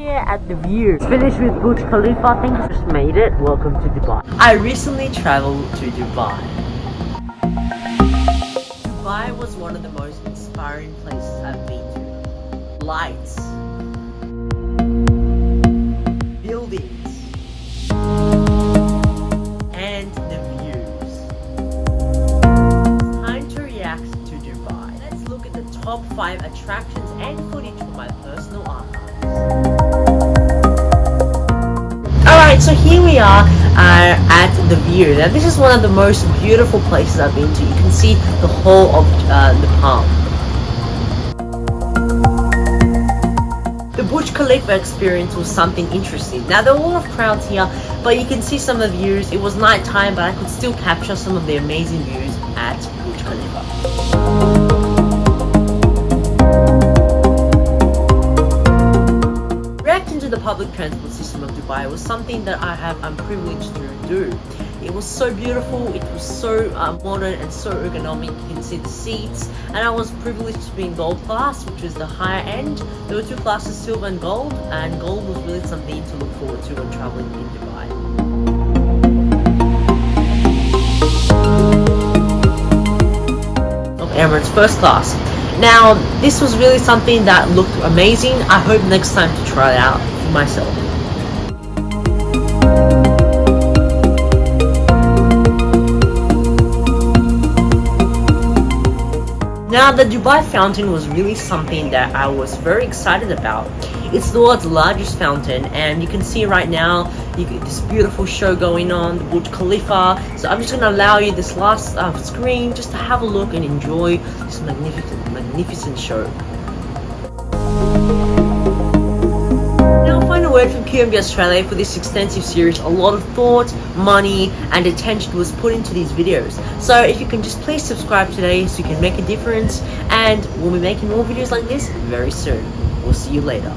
here at the view. Finished with Burj Khalifa. I think just made it. Welcome to Dubai. I recently traveled to Dubai. Dubai was one of the most inspiring places I've been to. Lights. Buildings. And the views. Time to react to Dubai. Let's look at the top 5 attractions and footage from my personal archives. Alright, so here we are uh, at the view. Now this is one of the most beautiful places I've been to. You can see the whole of uh, the palm. The Burj Khalifa experience was something interesting. Now there were a lot of crowds here, but you can see some of the views. It was night time, but I could still capture some of the amazing views at Burj Khalifa. Public transport system of Dubai was something that I have I'm privileged to do. It was so beautiful, it was so uh, modern and so ergonomic. You can see the seats, and I was privileged to be in gold class, which was the higher end. There were two classes, silver and gold, and gold was really something to look forward to when traveling in Dubai. Emirates First Class. Now, this was really something that looked amazing. I hope next time to try it out myself. Now, the Dubai fountain was really something that I was very excited about. It's the world's largest fountain, and you can see right now you get this beautiful show going on, the Burj Khalifa. So I'm just going to allow you this last uh, screen just to have a look and enjoy this magnificent, magnificent show. From QMB Australia for this extensive series. A lot of thought, money, and attention was put into these videos. So if you can just please subscribe today so you can make a difference, and we'll be making more videos like this very soon. We'll see you later.